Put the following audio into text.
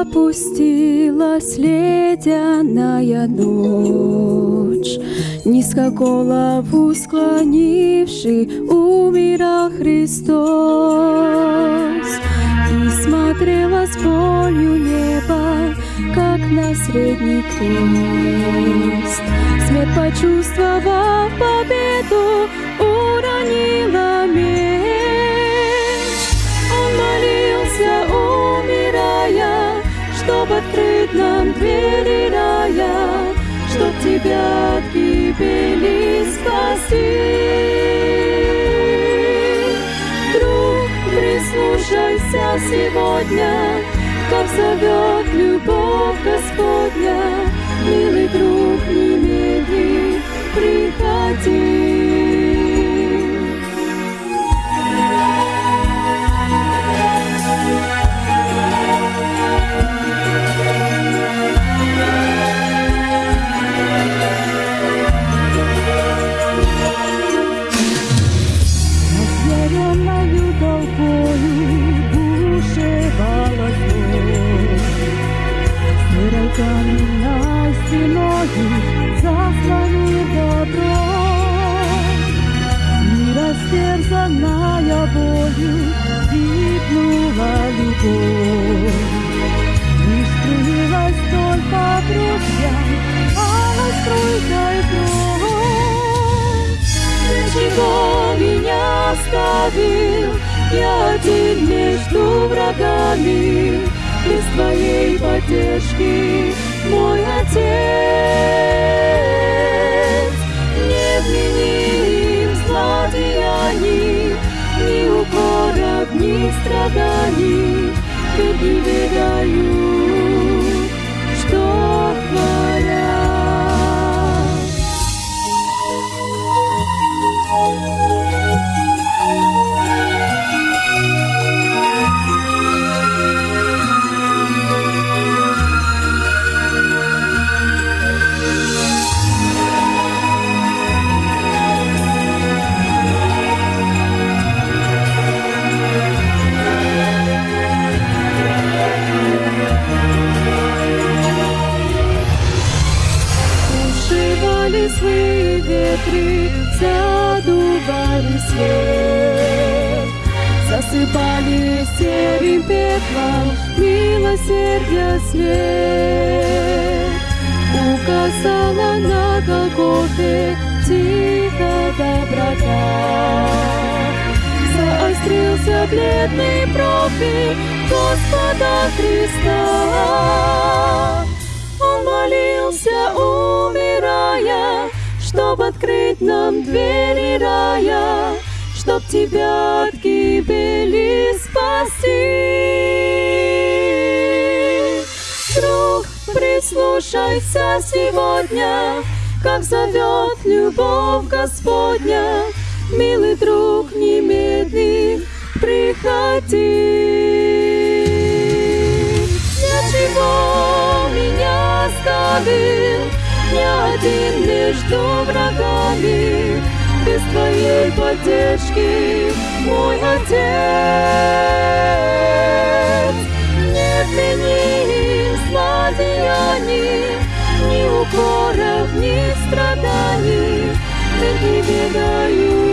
опустилась ледяная ночь, Низко голову склонивший умирал Христос. И смотрела с болью небо, как на средний крест, Смерть почувствовал победу, чтоб открыть нам двери рая, чтоб тебя от гибели спасти. Друг, прислушайся сегодня, как зовет любовь Господня, милый друг, не медли, приходи. Каменной стеною заслонил добро. И растерзанная болью гибнула любовь. Лишь струилась только друзья, алой струйкой кровь. Для чего меня оставил? Я один между врагами, без твоей поддержки, мой отец. Ветры, задували свет, засыпали серым пеплом милосердия след. Указала на Голгофе тихо доброта. Заострился бледный профиль Господа Христа. Чтоб открыть нам двери рая, Чтоб тебя от гибели спасти. Друг, прислушайся сегодня, Как зовет любовь Господня, Милый друг, немедли приходи. Для чего меня оставил Не один между врагами Без твоей поддержки Мой отец. Не отмени злодеяний Ни укоров, ни страданий. Ведь не бедай